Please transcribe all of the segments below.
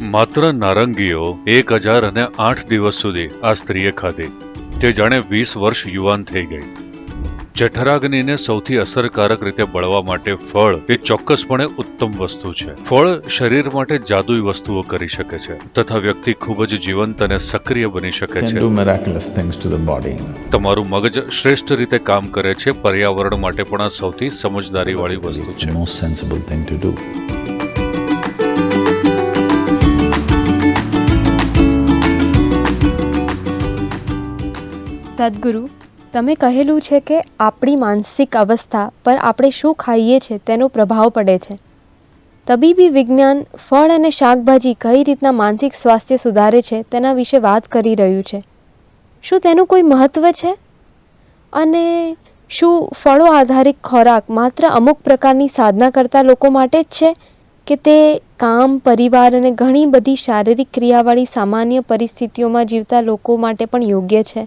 માત્ર નારંગીઓ એક હજાર અને આઠ દિવસ સુધી આ સ્ત્રીએ ખાધી. તે જાણે વીસ વર્ષ યુવાન થઈ ગઈ. જઠરાગ્નિને સૌથી અસરકારક રીતે બળવા માટે ફળ એ ચોક્કસપણે ઉત્તમ વસ્તુ છે. ફળ શરીર માટે જાદુઈ વસ્તુઓ કરી શકે છે તથા વ્યક્તિ ખૂબ જ જીવંત અને સક્રિય બની શકે છે. તમારું મગજ શ્રેષ્ઠ રીતે કામ કરે છે પર્યાવરણ માટે પણ આ સૌથી સમજદારી વાળી વસ્તુ છે. સદગુરુ, તમે કહેલું છે કે આપણી માનસિક અવસ્થા પર આપણે શું ખાઈએ છીએ તેનો પ્રભાવ પડે છે. તબીબી વિજ્ઞાન ફળ અને શાકભાજી કઈ રીતના માનસિક સ્વાસ્થ્ય સુધારે છે તેના વિશે વાત કરી રહ્યું છે. શું તેનું કોઈ મહત્ત્વ છે? અને શું ફળો આધારિત ખોરાક માત્ર અમુક પ્રકારની સાધના કરતા લોકો માટે જ છે કે તે કામ, પરિવાર અને ઘણી બધી શારીરિક ક્રિયાવાળી સામાન્ય પરિસ્થિતિઓમાં જીવતા લોકો માટે પણ યોગ્ય છે?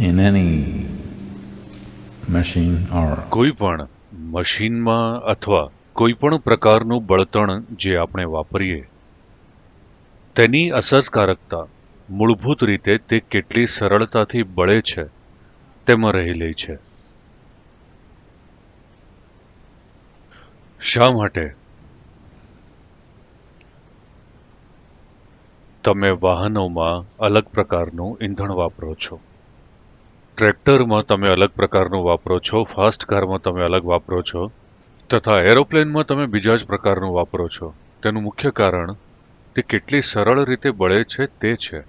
In any machine or કોઈ પણ મશીનમાં અથવા કોઈ પણ પ્રકારનું બળતણ જે આપણે વાપરીએ, તેની અસરકારકતા મૂળભૂત રીતે તે કેટલી સરળતાથી બળે છે, તેમાં રહેલી છે. શા માટે? તમે વાહનોમાં અલગ પ્રકારનું ઈંધણ વાપરો છો. ટ્રેક્ટરમાં તમે અલગ પ્રકારનું વાપરો છો, ફાસ્ટ કારમાં તમે અલગ વાપરો છો, તથા એરોપ્લેનમાં તમે બીજા જ પ્રકારનું વાપરો છો. તેનું મુખ્ય કારણ, તે કેટલી સરળ રીતે બળે છે તે છે.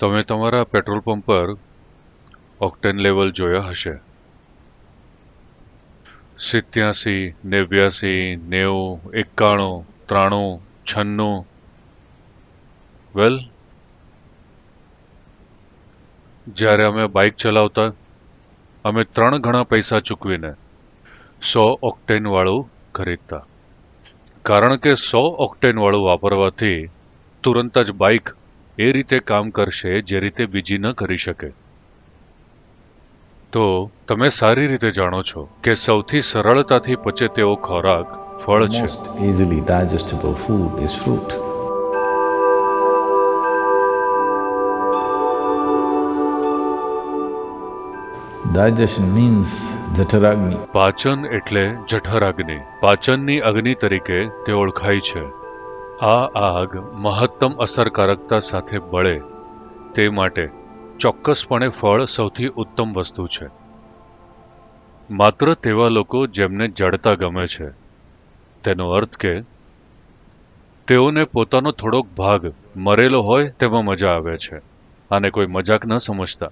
તમે તમારા પેટ્રોલ પંપ પર ઓક્ટેન લેવલ જોયા હશે. સિત્યાસી, નેવ્યાસી, નેવું, એકાણું, ત્રાણું, છન્નું. વેલ જ્યારે અમે બાઇક ચલાવતા, અમે ત્રણ ગણા પૈસા ચૂકવીને સો ઓક્ટેન વાળું ખરીદતા. કારણ કે સો ઓક્ટેન વાળું વાપરવાથી તુરંત જ બાઇક એ રીતે કામ કરશે જે રીતે બીજી ન કરી શકે. તો તમે સારી રીતે જાણો છો કે સૌથી સરળતાથી પચે તેવો ખોરાક ફળ છે. Easily digestible food is is Digestion means jataragni. પાચન એટલે જઠરાગ્નિ. પાચનની અગ્નિ તરીકે તે ઓળખાય છે. આ આગ મહત્તમ અસરકારકતા સાથે બળે. તે માટે ચોક્કસપણે ફળ સૌથી ઉત્તમ વસ્તુ છે. માત્ર તેવા લોકો જેમને જડતા ગમે છે. તેનો અર્થ કે તેઓને પોતાનો થોડોક ભાગ મરેલો હોય તેમાં મજા આવે છે. આને કોઈ મજાક ન સમજતા.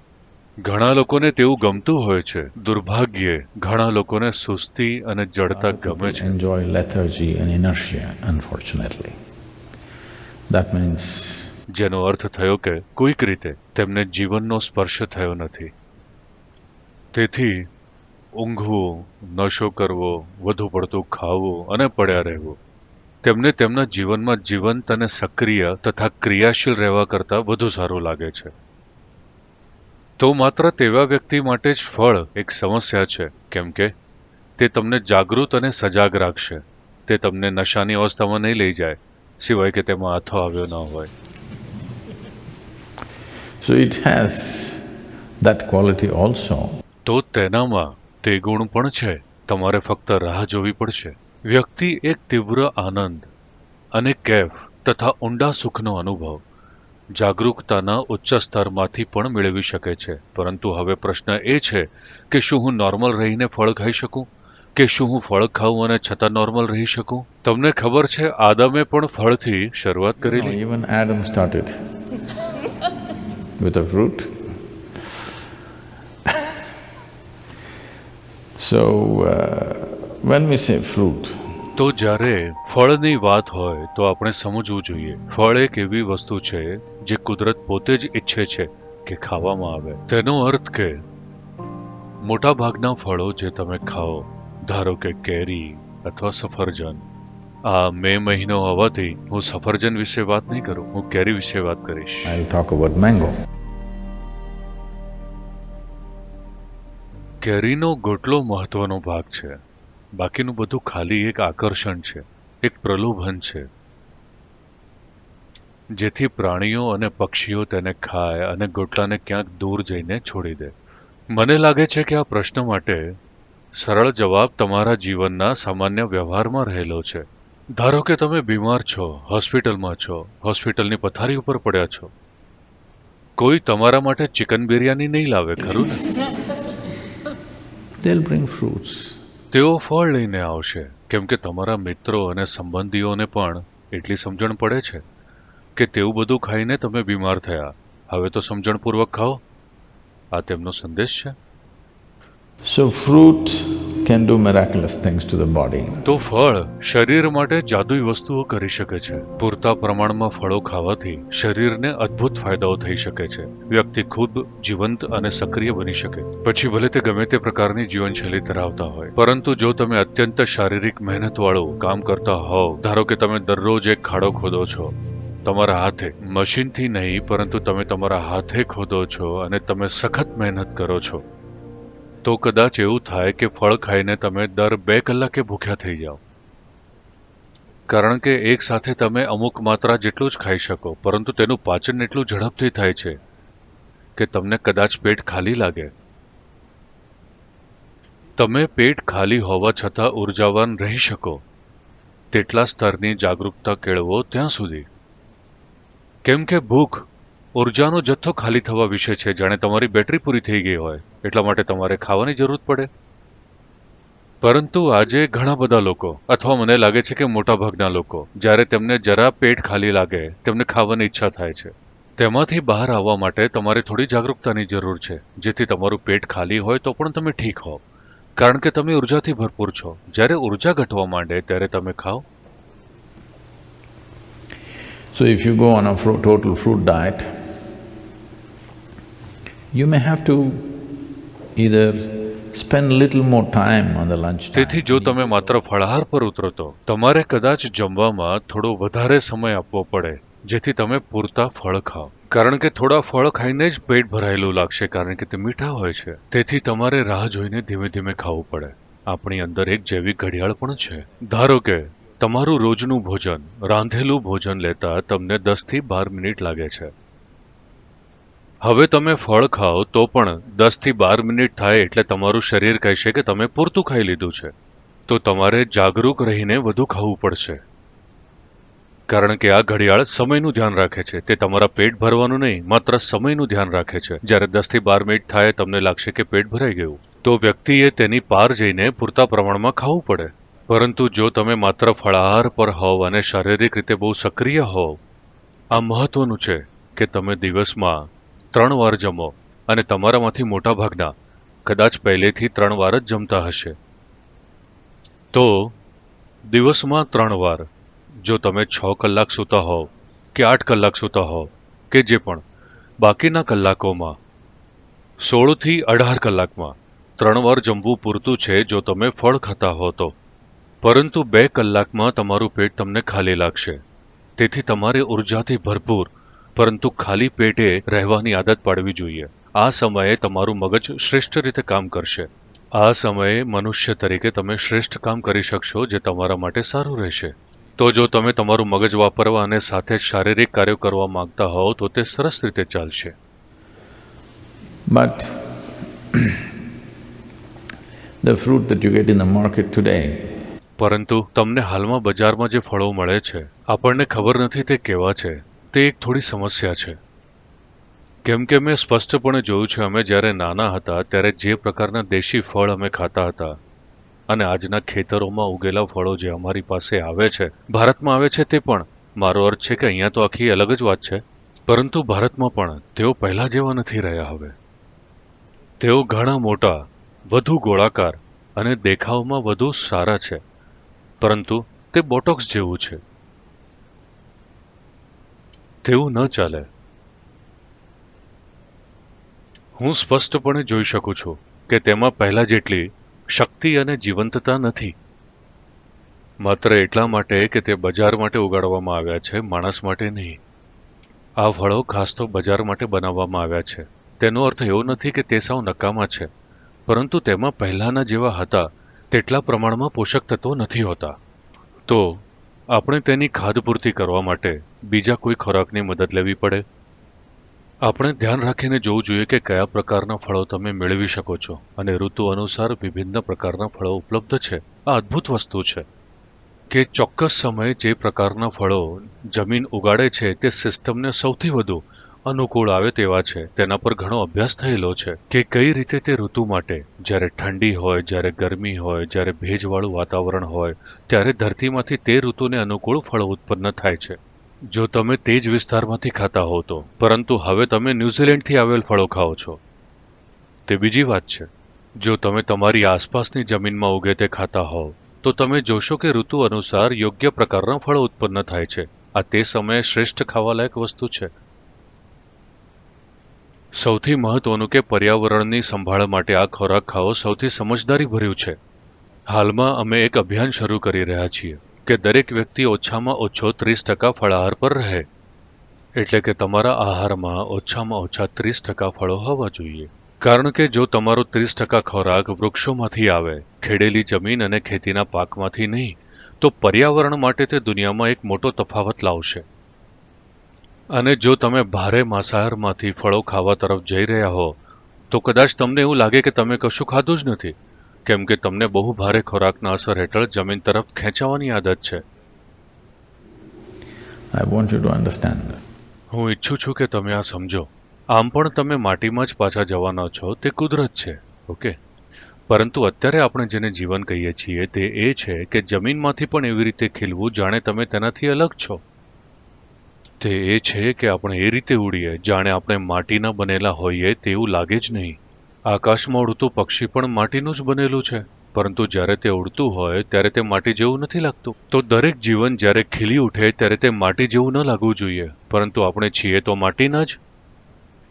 ઘણા લોકોને તેવું ગમતું હોય છે. દુર્ભાગ્યે ઘણા લોકોને સુસ્તી અને જડતા ગમે છે. Enjoy lethargy and inertia, unfortunately. That means જેનો અર્થ થયો કે કોઈક રીતે તેમને જીવનનો સ્પર્શ થયો નથી. તેથી ઊંઘવું નશો કરવો વધુ પડતું ખાવું અને પડ્યા રહેવું તેમને તેમના જીવનમાં જીવંત અને સક્રિય તથા ક્રિયાશીલ રહેવા કરતાં વધુ સારું લાગે છે. તો માત્ર તેવા વ્યક્તિ માટે જ ફળ એક સમસ્યા છે. કેમ કે તે તમને જાગૃત અને સજાગ રાખશે. તે તમને નશાની અવસ્થામાં નહીં લઈ જાય સિવાય કે તેમાં હાથો આવ્યો ન હોય. So it has that quality also. તો તેનામાં તે ગુણ પણ છે. તમારે ફક્ત રાહ જોવી પડશે. વ્યક્તિ એક તીવ્ર આનંદ અને કેફ તથા ઊંડા સુખનો અનુભવ. જાગરૂકતાના ઉચ્ચ સ્તરમાંથી પણ મેળવી શકે છે. પરંતુ હવે પ્રશ્ન એ છે કે શું હું નોર્મલ રહીને ફળ ખાઈ શકું? કે શું હું ફળ ખાઉં અને છતાં નોર્મલ રહી શકું? તમને ખબર છે આદમે પણ ફળથી શરૂઆત કરી કરેલી? Adam started with a fruit. So, uh, when we say fruit, તો જ્યારે ફળની વાત હોય તો આપણે સમજવું જોઈએ. ફળ એક એવી વસ્તુ છે જે કુદરત પોતે જ ઈચ્છે છે કે ખાવામાં આવે. તેનો અર્થ કે મોટા ભાગના ફળો જે તમે ખાઓ ધારો કે કેરી અથવા સફરજન આ મે મહિનો હોવાથી હું સફરજન વિશે વાત નહીં કરું હું કેરી વિશે વાત કરીશ. I will talk about mango કેરીનો ગોટલો મહત્વનો ભાગ છે. બાકીનું બધું ખાલી એક આકર્ષણ છે, એક પ્રલોભન છે. જેથી પ્રાણીઓ અને પક્ષીઓ તેને ખાય અને ગોટલાને ક્યાંક દૂર જઈને છોડી દે. મને લાગે છે કે આ પ્રશ્ન માટે સરળ જવાબ તમારા જીવનના સામાન્ય વ્યવહારમાં રહેલો છે. ધારો કે તમે બીમાર છો, હોસ્પિટલમાં છો, હોસ્પિટલની પથારી ઉપર પડ્યા છો. કોઈ તમારા માટે ચિકન બિરયાની નહીં લાવે, ખરું ને? They'll. તેઓ ફળ લઈને આવશે. કેમ કે તમારા મિત્રો અને સંબંધીઓને પણ એટલી સમજણ પડે છે કે તેવું બધું ખાઈને તમે બીમાર થયા. હવે તો સમજણપૂર્વક ખાઓ. આ તેમનો સંદેશ છે. સો fruit can do miraculous things to the body. તો ફળ શરીર માટે જાદુઈ વસ્તુઓ કરી શકે છે. પૂરતા પ્રમાણમાં ફળો ખાવાથી શરીરને અદ્ભુત ફાયદાઓ થઈ શકે છે. વ્યક્તિ ખૂબ જીવંત અને સક્રિય બની શકે. પછી ભલે તે ગમે તે પ્રકારની જીવનશૈલી ધરાવતા હોય. પરંતુ જો તમે અત્યંત શારીરિક મહેનતવાળું કામ કરતા હોવ, ધારો કે તમે દરરોજ એક ખાડો ખોદો છો, તમારા હાથે મશીનથી નહીં, પરંતુ તમે તમારા હાથે ખોદો છો અને તમે સખત મહેનત કરો છો તો કદાચ એવું થાય કે ફળ ખાઈને તમે દર બે કલાકે ભૂખ્યા થઈ જાઓ. કારણ કે એક સાથે તમે અમુક માત્રા જેટલું જ ખાઈ શકો, પરંતુ તેનું પાચન એટલું ઝડપથી થાય છે કે તમને કદાચ પેટ ખાલી લાગે. તમે પેટ ખાલી હોવા છતાં ઉર્જાવાન રહી શકો. તેટલા સ્તરની જાગૃતતા કેળવો ત્યાં સુધી. કેમ કે ભૂખ ઉર્જાનો જથ્થો ખાલી થવા વિશે છે. જાણે તમારી બેટરી પૂરી થઈ ગઈ હોય. એટલા માટે તમારે ખાવાની જરૂર પડે. પરંતુ આજે ઘણા બધા લોકો અથવા મને લાગે છે કે મોટાભાગના લોકો જ્યારે તેમને જરા પેટ ખાલી લાગે તેમને ખાવાની ઈચ્છા થાય છે. તેમાંથી બહાર આવવા માટે તમારે થોડી જાગૃતતાની જરૂર છે. જેથી તમારું પેટ ખાલી હોય તો પણ તમે ઠીક હો કારણ કે તમે ઉર્જાથી ભરપૂર છો. જ્યારે ઊર્જા ઘટવા માંડે ત્યારે તમે ખાઓ. So if you go on a fruit, total fruit you may have to either spend little more time on the lunch time. તેથી જો તમે માત્ર ફળાહાર પર ઉતરો તો તમારે કદાચ જમવામાં થોડો વધારે સમય આપવો પડે, જેથી તમે પૂરતા ફળ ખાઓ. કારણ કે થોડા ફળ ખાઈને જ પેટ ભરાયેલું લાગશે, કારણ કે તે મીઠા હોય છે. તેથી તમારે રાહ જોઈને ધીમે ધીમે ખાવું પડે. આપણી અંદર એક જૈવિક ઘડિયાળ પણ છે. ધારો કે તમારું રોજનું ભોજન, રાંધેલું ભોજન લેતા તમને દસથી બાર મિનિટ લાગે છે. હવે તમે ફળ ખાઓ તો પણ દસથી બાર મિનિટ થાય એટલે તમારું શરીર કહેશે કે તમે પૂરતું ખાઈ લીધું છે. તો તમારે જાગૃત રહીને વધુ ખાવું પડશે. કારણ કે આ ઘડિયાળ સમયનું ધ્યાન રાખે છે. તે તમારા પેટ ભરવાનું નહીં, માત્ર સમયનું ધ્યાન રાખે છે. જ્યારે દસથી બાર મિનિટ થાય, તમને લાગશે કે પેટ ભરાઈ ગયું. તો વ્યક્તિએ તેની પાર જઈને પૂરતા પ્રમાણમાં ખાવું પડે. પરંતુ જો તમે માત્ર ફળાહાર પર હોવ અને શારીરિક રીતે બહુ સક્રિય હોવ, આ મહત્વનું છે કે તમે દિવસમાં ત્રણ વાર જમો અને તમારામાંથી મોટાભાગના કદાચ પહેલેથી ત્રણ વાર જ જમતા હશે. તો, દિવસમાં ત્રણ વાર, જો તમે છ કલાક સૂતા હોવ કે આઠ કલાક સૂતા હોવ કે જે પણ, બાકીના કલાકોમાં સોળથી અઢાર કલાકમાં ત્રણ વાર જમવું પૂરતું છે જો તમે ફળ ખાતા હો તો. પરંતુ બે કલાકમાં તમારું પેટ તમને ખાલી લાગશે. તેથી તમારે ઉર્જાથી ભરપૂર પરંતુ ખાલી પેટે રહેવાની આદત પાડવી જોઈએ. આ સમયે તમારું મગજ શ્રેષ્ઠ રીતે કામ કરશે. આ સમયે મનુષ્ય તરીકે તમે શ્રેષ્ઠ કામ કરી શકશો જે તમારા માટે સારું રહેશે. તો જો તમે તમારું મગજ વાપરવા અને સાથે શારીરિક કાર્યો કરવા માંગતા હોવ તો તે સરસ રીતે ચાલશે. But the fruit that you get in the market today પરંતુ તમને હાલમાં બજારમાં જે ફળો મળે છે આપણને ખબર નથી તે કેવા છે. તે એક થોડી સમસ્યા છે. કેમ કે મેં સ્પષ્ટપણે જોયું છે, અમે જ્યારે નાના હતા, ત્યારે જે પ્રકારના દેશી ફળ અમે ખાતા હતા અને આજના ખેતરોમાં ઉગેલા ફળો જે અમારી પાસે આવે છે, ભારતમાં આવે છે તે પણ. મારો અર્થ છે કે અહીંયા તો આખી અલગ જ વાત છે. પરંતુ ભારતમાં પણ તેઓ પહેલાં જેવા નથી રહ્યા હવે. તેઓ ઘણા મોટા, વધુ ગોળાકાર અને દેખાવમાં વધુ સારા છે. પરંતુ તે બોટોક્સ જેવું છે. તેવું ન ચાલે. હું સ્પષ્ટપણે જોઈ શકું છું કે તેમાં પહેલા જેટલી શક્તિ અને જીવંતતા નથી. માત્ર એટલા માટે કે તે બજાર માટે ઉગાડવામાં આવ્યા છે, માણસ માટે નહીં. આ ફળો ખાસ તો બજાર માટે બનાવવામાં આવ્યા છે. તેનો અર્થ એવો નથી કે તે સાવ નકામા છે, પરંતુ તેમાં પહેલાના જેવા હતા, તેટલા પ્રમાણમાં પોષક તત્વો નથી હોતા. તો આપણે તેની ખાધપૂર્તિ કરવા માટે બીજા કોઈ ખોરાકની મદદ લેવી પડે? આપણે ધ્યાન રાખીને જોવું જોઈએ કે કયા પ્રકારના ફળો તમે મેળવી શકો છો અને ઋતુ અનુસાર વિભિન્ન પ્રકારના ફળો ઉપલબ્ધ છે. આ અદ્ભુત વસ્તુ છે કે ચોક્કસ સમયે જે પ્રકારના ફળો જમીન ઉગાડે છે તે સિસ્ટમને સૌથી વધુ અનુકૂળ આવે તેવા છે. તેના પર ઘણો અભ્યાસ થયેલો છે કે કઈ રીતે તે ઋતુ માટે, જ્યારે ઠંડી હોય, જ્યારે ગરમી હોય, જ્યારે ભેજવાળું વાતાવરણ હોય, ત્યારે ધરતીમાંથી તે ઋતુને અનુકૂળ ફળો ઉત્પન્ન થાય છે. જો તમે તે જ વિસ્તારમાંથી ખાતા હો તો. પરંતુ હવે તમે ન્યૂઝીલેન્ડથી આવેલ ફળો ખાઓ છો. તે બીજી વાત છે. જો તમે તમારી આસપાસની જમીનમાં ઉગે તે ખાતા હોવ, તો તમે જોશો કે ઋતુ અનુસાર યોગ્ય પ્રકારના ફળો ઉત્પન્ન થાય છે. આ તે સમયે શ્રેષ્ઠ ખાવાલાયક વસ્તુ છે. સૌથી મહત્વનું કે પર્યાવરણની સંભાળ માટે આ ખોરાક ખાવો સૌથી સમજદારી ભર્યું છે. હાલમાં અમે એક અભિયાન શરૂ કરી રહ્યા છીએ કે દરેક વ્યક્તિ ઓછામાં ઓછો ત્રીસ ટકા ફળાહાર પર રહે. એટલે કે તમારા આહારમાં ઓછામાં ઓછા ત્રીસ ટકા ફળો હોવા જોઈએ. કારણ કે જો તમારો ત્રીસ ટકા ખોરાક વૃક્ષોમાંથી આવે, ખેડેલી જમીન અને ખેતીના પાકમાંથી નહીં, તો પર્યાવરણ માટે તે દુનિયામાં એક મોટો તફાવત લાવશે. અને જો તમે ભારે માંસાહારમાંથી ફળો ખાવા તરફ જઈ રહ્યા હો તો કદાચ તમને એવું લાગે કે તમે કશું ખાધું જ નથી કેમ કે તમને બહુ ભારે ખોરાકના અસર હેઠળ જમીન તરફ ખેંચાવાની આદત છે. આઈ this. હું ઈચ્છું છું કે તમે આ સમજો. આમ પણ તમે માટીમાં જ પાછા જવાના છો તે કુદરત છે ઓકે? પરંતુ અત્યારે આપણે જેને જીવન કહીએ છીએ તે એ છે કે જમીનમાંથી પણ એવી રીતે ખીલવું જાણે તમે તેનાથી અલગ છો. તે એ છે કે આપણે એ રીતે ઉડીએ, જાણે આપણે માટીના બનેલા હોઈએ તેવું લાગે જ નહીં. આકાશમાં ઉડતું પક્ષી પણ માટીનું જ બનેલું છે. પરંતુ જ્યારે તે ઉડતું હોય, ત્યારે તે માટી જેવું નથી લાગતું. તો દરેક જીવન જ્યારે ખીલી ઉઠે, ત્યારે તે માટી જેવું ન લાગવું જોઈએ. પરંતુ આપણે છીએ તો માટીના જ.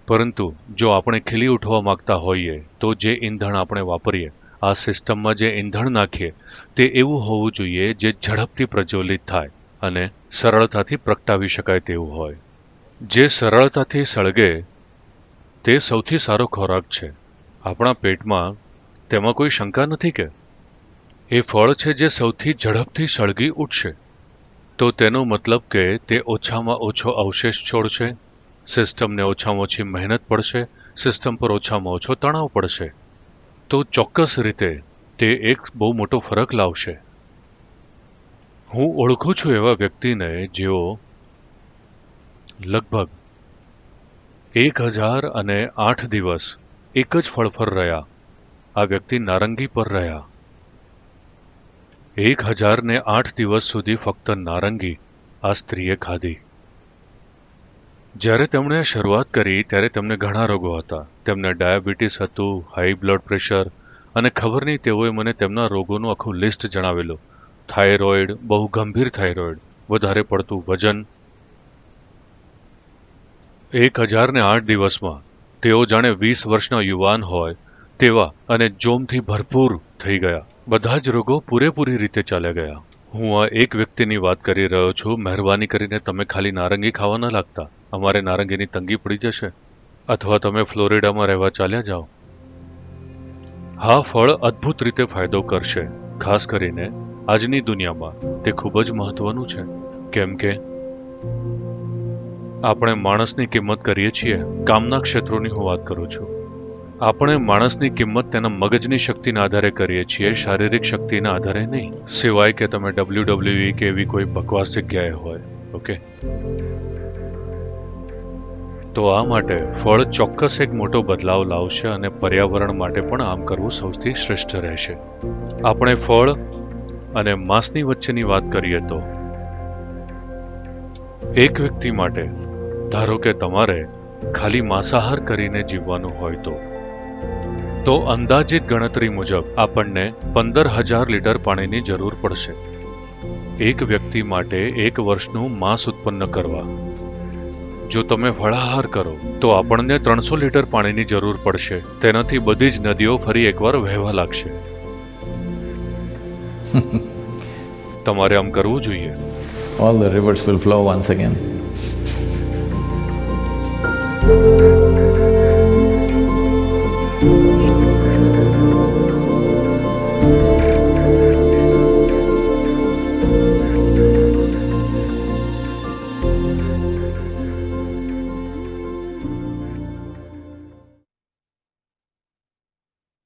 પરંતુ જો આપણે ખીલી ઉઠવા માંગતા હોઈએ, તો જે ઈંધણ આપણે વાપરીએ, આ સિસ્ટમમાં જે ઈંધણ નાખીએ, તે એવું હોવું જોઈએ જે ઝડપથી પ્રજ્વલિત થાય. અને સરળતાથી પ્રગટાવી શકાય તેવું હોય. જે સરળતાથી સળગે, તે સૌથી સારો ખોરાક છે. આપણા પેટમાં તેમાં કોઈ શંકા નથી કે? એ ફળ છે જે સૌથી ઝડપથી સળગી ઉઠશે. તો તેનો મતલબ કે તે ઓછામાં ઓછો અવશેષ છોડશે સિસ્ટમને ઓછામાં ઓછી મહેનત પડશે, સિસ્ટમ પર ઓછામાં ઓછો તણાવ પડશે. તો ચોક્કસ રીતે તે એક બહુ મોટો ફરક લાવશે. હું ઓળખું છું એવા વ્યક્તિને જેઓ લગભગ એક હજાર અને આઠ દિવસ એક જ ફળ રહ્યા. આ વ્યક્તિ નારંગી પર રહ્યા. એક હજાર ને આઠ દિવસ સુધી ફક્ત નારંગી આ સ્ત્રીએ ખાધી. જ્યારે તેમણે શરૂઆત કરી ત્યારે તેમને ઘણા રોગો હતા. તેમને ડાયાબિટીસ હતું હાઈ બ્લડ પ્રેશર અને ખબર નહીં તેઓએ મને તેમના રોગોનું આખું લિસ્ટ જણાવેલું. થાઇરોઇડ, બહુ ગંભીર થાઇરોઇડ. વધારે પડતું વજન એક હજારને આઠ દિવસમાં. તેઓ જાણે વીસ વર્ષના યુવાન હોય તેવા અને જોમથી ભરપૂર થઈ ગયા. બધા જ રોગો પૂરેપૂરી રીતે ચાલ્યા ગયા. હું આ એક વ્યક્તિની વાત કરી રહ્યો છું. મહેરબાની કરીને તમે ખાલી નારંગી ખાવા ન લાગતા. અમારે નારંગીની તંગી પડી જશે. અથવા તમે ફ્લોરિડામાં રહેવા ચાલ્યા જાઓ. હા, ફળ અદ્ભુત રીતે ફાયદો કરશે. ખાસ કરીને આજની દુનિયામાં તે ખૂબ જ મહત્વનું છે. કેમ કે આપણે માણસની કિંમત કરીએ છીએ, કામના ક્ષેત્રોની હું વાત કરું છું. આપણે માણસની કિંમત તેના મગજની શક્તિના આધારે કરીએ છીએ, શારીરિક શક્તિના આધારે નહીં. સિવાય કે તમે ડબલ્યુ ડબલ્યુ કે એવી કોઈ બકવાસ જગ્યાએ હોય, ઓકે? તો આ માટે ફળ ચોક્કસ એક મોટો બદલાવ લાવશે અને પર્યાવરણ માટે પણ આમ કરવું સૌથી શ્રેષ્ઠ રહેશે. આપણે ફળ અને માંસની વચ્ચેની વાત કરીએ તો એક વ્યક્તિ માટે, ધારો કે તમારે ખાલી માંસાહાર કરીને જીવવાનું હોય તો તો અંદાજિત ગણતરી મુજબ આપણને પંદર હજાર લીટર પાણીની જરૂર પડશે. એક વ્યક્તિ માટે એક વર્ષનું માંસ ઉત્પન્ન કરવા. જો તમે ફળાહાર કરો, તો આપણને ત્રણસો લીટર પાણીની જરૂર પડશે. તેનાથી બધી જ નદીઓ ફરી એકવાર વહેવા લાગશે. તમારે આમ કરવું જોઈએ All the rivers will flow once again.